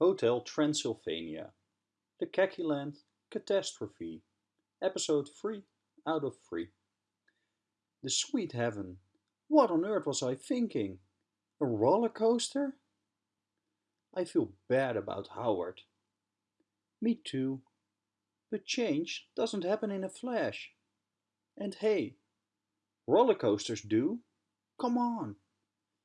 Hotel Transylvania, The Land Catastrophe, Episode 3 out of 3. The sweet heaven. What on earth was I thinking? A roller coaster? I feel bad about Howard. Me too. But change doesn't happen in a flash. And hey, roller coasters do. Come on.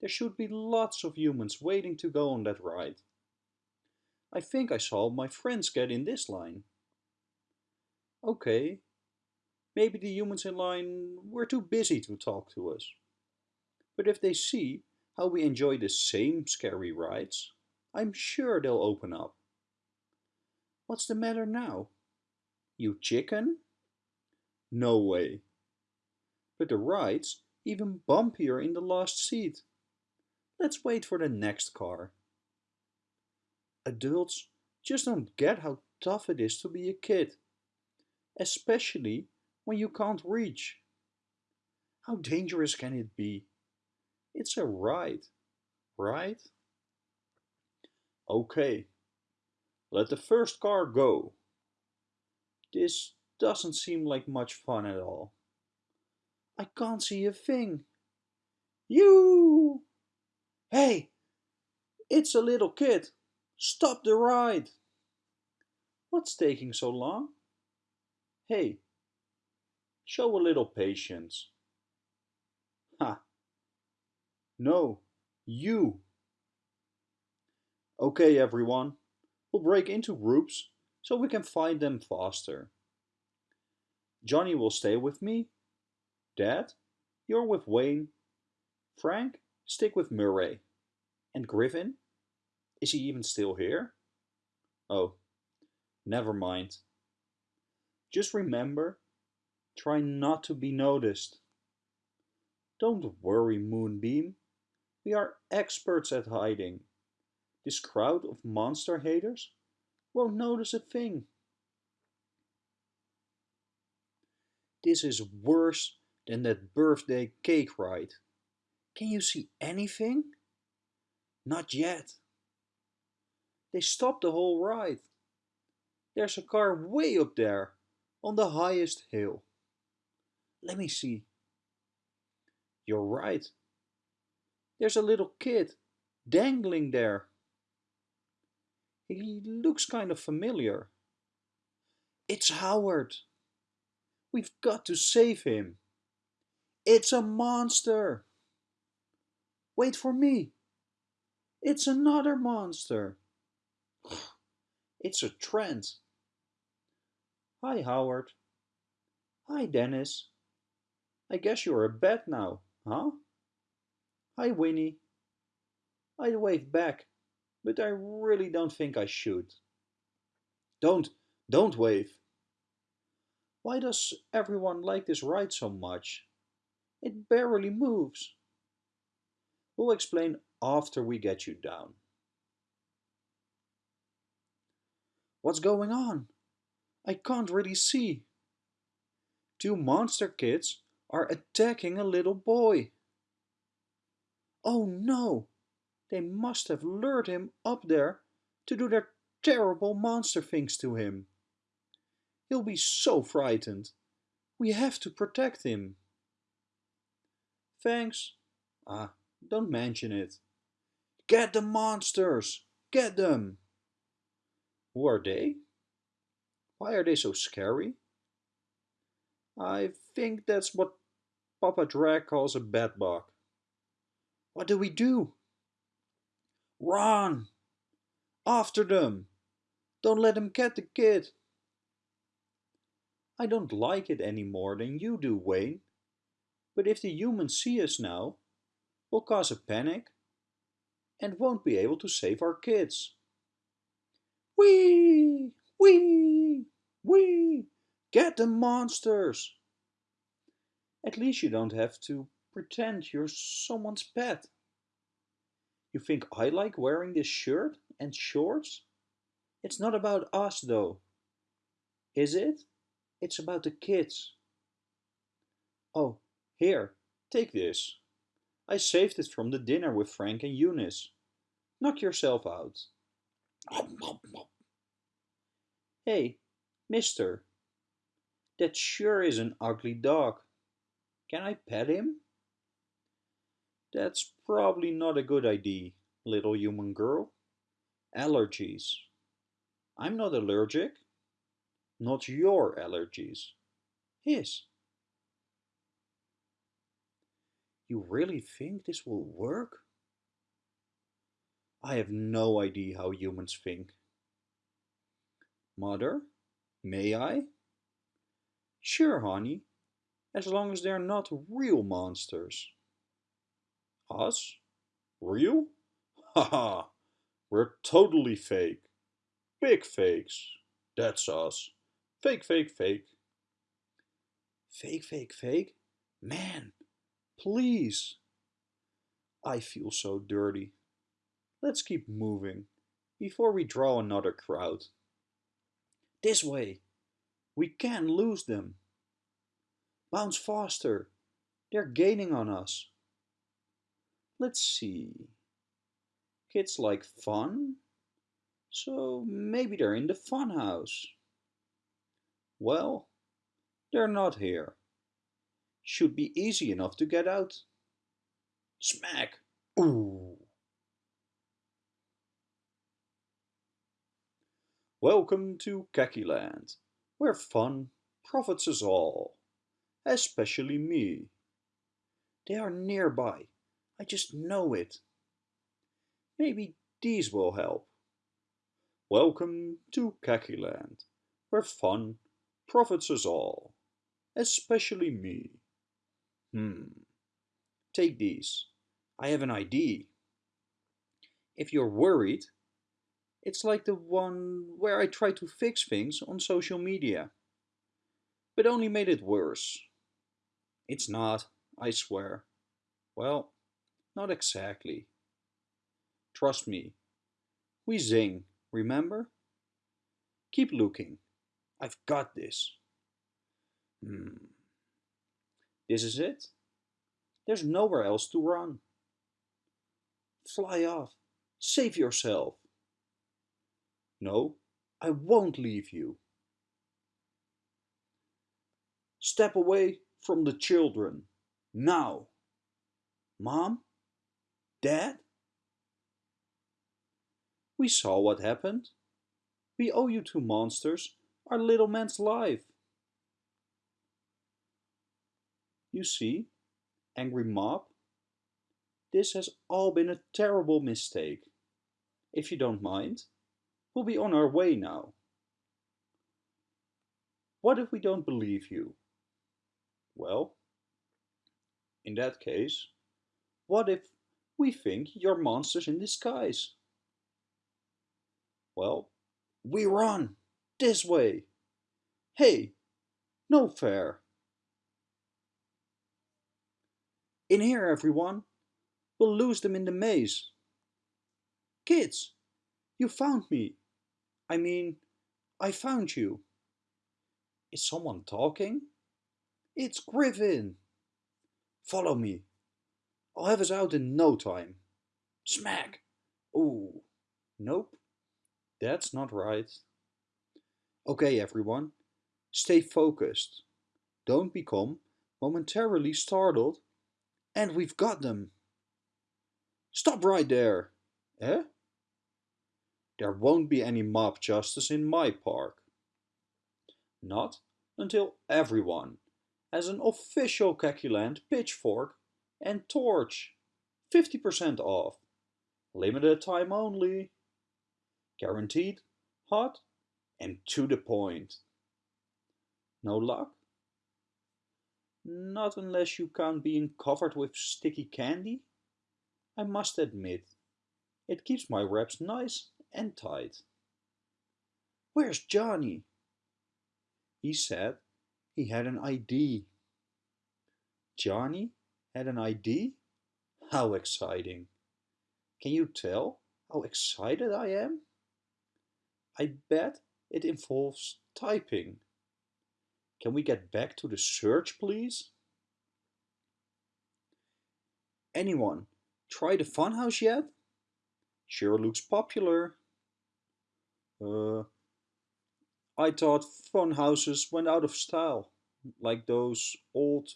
There should be lots of humans waiting to go on that ride. I think I saw my friends get in this line. Okay, maybe the humans in line were too busy to talk to us. But if they see how we enjoy the same scary rides, I'm sure they'll open up. What's the matter now? You chicken? No way. But the ride's even bumpier in the last seat. Let's wait for the next car. Adults just don't get how tough it is to be a kid, especially when you can't reach. How dangerous can it be? It's a ride, right? Okay, let the first car go. This doesn't seem like much fun at all. I can't see a thing. You! Hey, it's a little kid. Stop the ride. What's taking so long? Hey, show a little patience. Ha. No, you. Okay, everyone. We'll break into groups so we can find them faster. Johnny will stay with me. Dad, you're with Wayne. Frank, Stick with Murray. And Griffin? Is he even still here? Oh, never mind. Just remember, try not to be noticed. Don't worry, Moonbeam. We are experts at hiding. This crowd of monster haters won't notice a thing. This is worse than that birthday cake ride. Can you see anything? Not yet. They stopped the whole ride. There's a car way up there, on the highest hill. Let me see. You're right. There's a little kid, dangling there. He looks kind of familiar. It's Howard. We've got to save him. It's a monster. Wait for me. It's another monster. It's a trend. Hi, Howard. Hi, Dennis. I guess you're a bat now, huh? Hi, Winnie. I'd wave back, but I really don't think I should. Don't, don't wave. Why does everyone like this ride so much? It barely moves. We'll explain after we get you down. What's going on? I can't really see. Two monster kids are attacking a little boy. Oh no! They must have lured him up there to do their terrible monster things to him. He'll be so frightened. We have to protect him. Thanks. Ah, don't mention it. Get the monsters! Get them! Who are they? Why are they so scary? I think that's what Papa Drag calls a bedbug. What do we do? Run! After them! Don't let them get the kid! I don't like it any more than you do, Wayne. But if the humans see us now, we'll cause a panic and won't be able to save our kids. Wee! Wee! Wee! Get the monsters! At least you don't have to pretend you're someone's pet. You think I like wearing this shirt and shorts? It's not about us though. Is it? It's about the kids. Oh, here, take this. I saved it from the dinner with Frank and Eunice. Knock yourself out. Hey, mister, that sure is an ugly dog. Can I pet him? That's probably not a good idea, little human girl. Allergies. I'm not allergic. Not your allergies. His. You really think this will work? I have no idea how humans think. Mother, may I? Sure, honey, as long as they're not real monsters. Us? Real? Haha, we're totally fake. Big fakes. That's us. Fake, fake, fake. Fake, fake, fake? Man, please. I feel so dirty. Let's keep moving before we draw another crowd. This way. We can lose them. Bounce faster. They're gaining on us. Let's see. Kids like fun, so maybe they're in the fun house. Well, they're not here. Should be easy enough to get out. Smack! Ooh! Welcome to Land, where fun profits us all, especially me. They are nearby, I just know it. Maybe these will help. Welcome to Land, where fun profits us all, especially me. Hmm, take these. I have an idea. If you're worried, it's like the one where I tried to fix things on social media. But only made it worse. It's not, I swear. Well, not exactly. Trust me. We zing, remember? Keep looking. I've got this. Hmm. This is it. There's nowhere else to run. Fly off. Save yourself. No, I won't leave you. Step away from the children. Now. Mom? Dad? We saw what happened. We owe you two monsters our little man's life. You see, angry mob, this has all been a terrible mistake. If you don't mind, We'll be on our way now. What if we don't believe you? Well, in that case, what if we think you're monsters in disguise? Well, we run this way. Hey, no fair. In here, everyone. We'll lose them in the maze. Kids, you found me. I mean, I found you. Is someone talking? It's Griffin. Follow me. I'll have us out in no time. Smack! Ooh, nope. That's not right. Okay, everyone. Stay focused. Don't become momentarily startled. And we've got them. Stop right there. Eh? There won't be any mob justice in my park. Not until everyone has an official Kakieland pitchfork and torch. 50% off. Limited time only. Guaranteed, hot, and to the point. No luck? Not unless you count being covered with sticky candy? I must admit, it keeps my wraps nice and tight. Where's Johnny? He said he had an ID. Johnny had an ID? How exciting. Can you tell how excited I am? I bet it involves typing. Can we get back to the search, please? Anyone try the funhouse yet? Sure looks popular. Uh, I thought phone houses went out of style, like those old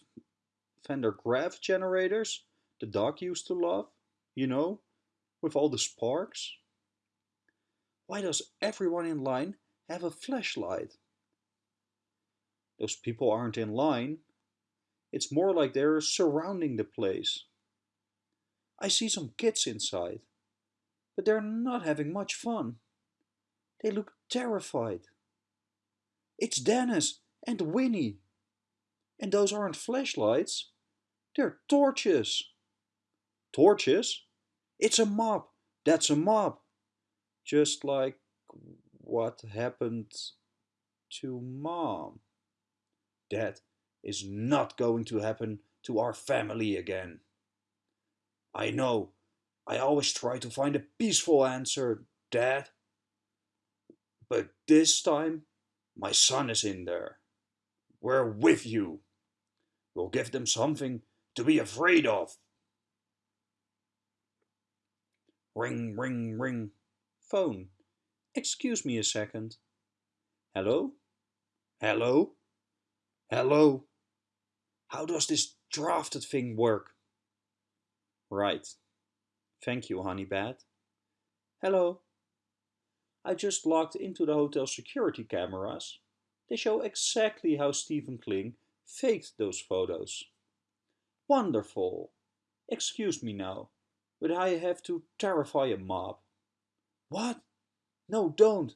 Van der generators the dog used to love, you know, with all the sparks. Why does everyone in line have a flashlight? Those people aren't in line. It's more like they're surrounding the place. I see some kids inside, but they're not having much fun. They look terrified. It's Dennis and Winnie. And those aren't flashlights. They're torches. Torches? It's a mob. That's a mob. Just like what happened to mom. That is not going to happen to our family again. I know. I always try to find a peaceful answer, Dad. But this time, my son is in there. We're with you. We'll give them something to be afraid of. Ring, ring, ring. Phone. Excuse me a second. Hello? Hello? Hello? How does this drafted thing work? Right. Thank you, Honeybad. Hello. I just logged into the hotel security cameras. They show exactly how Stephen Kling faked those photos. Wonderful. Excuse me now, but I have to terrify a mob. What? No, don't.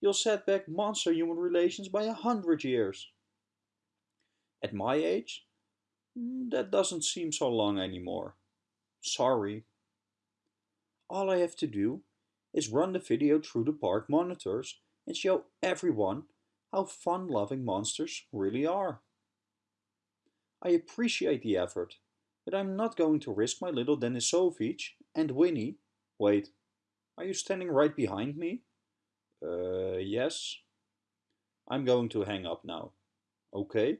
You'll set back monster-human relations by a hundred years. At my age, mm, that doesn't seem so long anymore. Sorry. All I have to do is run the video through the park monitors and show everyone how fun-loving monsters really are. I appreciate the effort, but I'm not going to risk my little Denisovich and Winnie. Wait, are you standing right behind me? Uh, yes. I'm going to hang up now. Okay?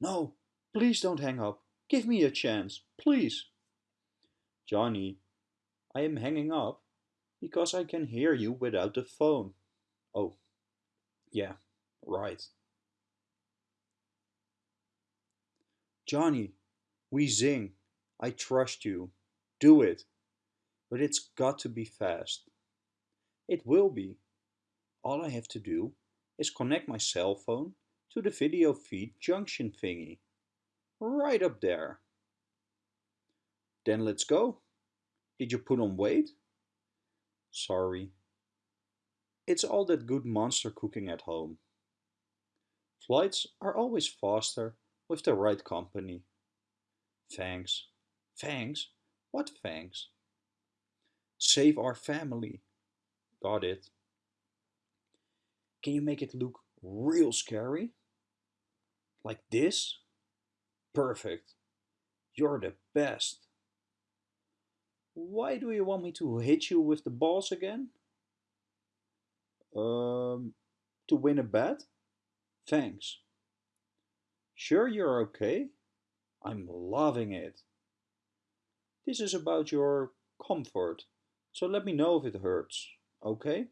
No, please don't hang up. Give me a chance, please. Johnny, I am hanging up because I can hear you without the phone. Oh, yeah, right. Johnny, we zing. I trust you. Do it. But it's got to be fast. It will be. All I have to do is connect my cell phone to the video feed junction thingy. Right up there. Then let's go. Did you put on weight? Sorry. It's all that good monster cooking at home. Flights are always faster with the right company. Thanks. Thanks? What thanks? Save our family. Got it. Can you make it look real scary? Like this? Perfect. You're the best. Why do you want me to hit you with the balls again? Um, to win a bet? Thanks. Sure you're okay? I'm loving it. This is about your comfort, so let me know if it hurts, okay?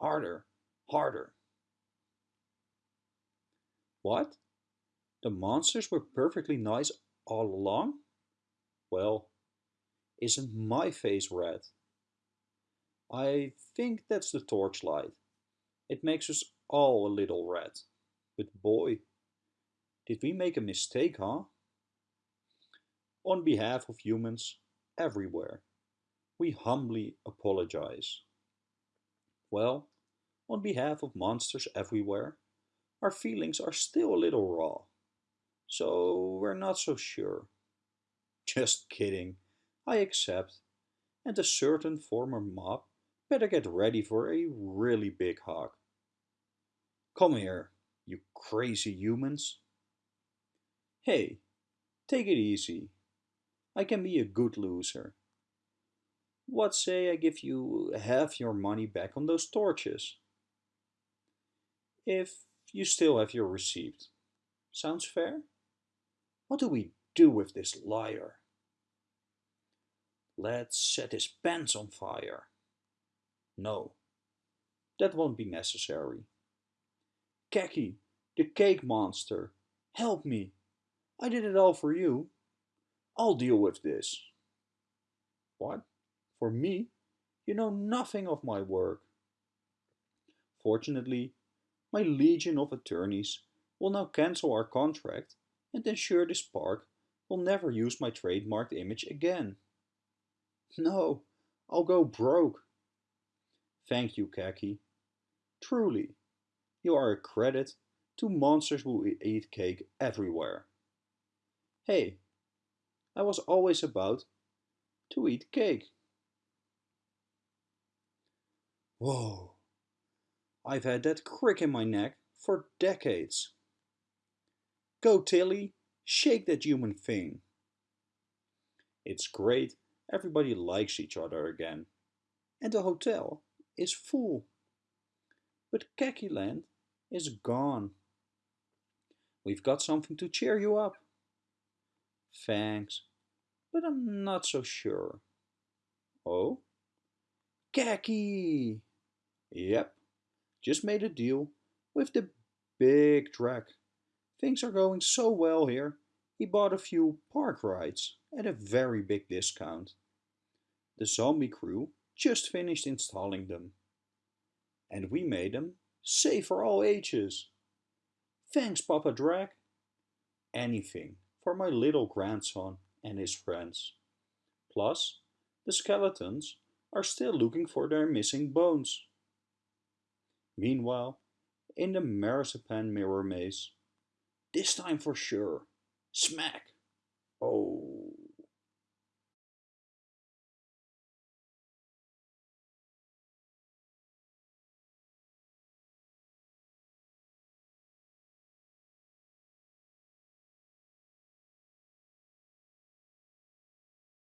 Harder, harder. What? The monsters were perfectly nice all along? Well, isn't my face red? I think that's the torchlight. It makes us all a little red. But boy, did we make a mistake, huh? On behalf of humans everywhere, we humbly apologize. Well, on behalf of monsters everywhere, our feelings are still a little raw. So we're not so sure. Just kidding, I accept. And a certain former mob better get ready for a really big hug. Come here, you crazy humans. Hey, take it easy. I can be a good loser. What say I give you half your money back on those torches? If you still have your receipt. Sounds fair? What do we do with this liar? Let's set his pants on fire. No, That won't be necessary. Kakie, the cake monster, help me. I did it all for you. I'll deal with this. What? For me? You know nothing of my work. Fortunately, my legion of attorneys will now cancel our contract and ensure this park will never use my trademarked image again. No, I'll go broke. Thank you, Kakie. Truly, you are a credit to monsters who eat cake everywhere. Hey, I was always about to eat cake. Whoa, I've had that crick in my neck for decades. Go Tilly, shake that human thing. It's great, everybody likes each other again. And the hotel is full. But Land is gone. We've got something to cheer you up. Thanks, but I'm not so sure. Oh? Kakie! Yep, just made a deal with the big track. Things are going so well here, he bought a few park rides at a very big discount. The zombie crew just finished installing them. And we made them safe for all ages. Thanks, Papa Drag. Anything for my little grandson and his friends. Plus, the skeletons are still looking for their missing bones. Meanwhile, in the marzipan mirror maze, this time for sure, smack! Oh.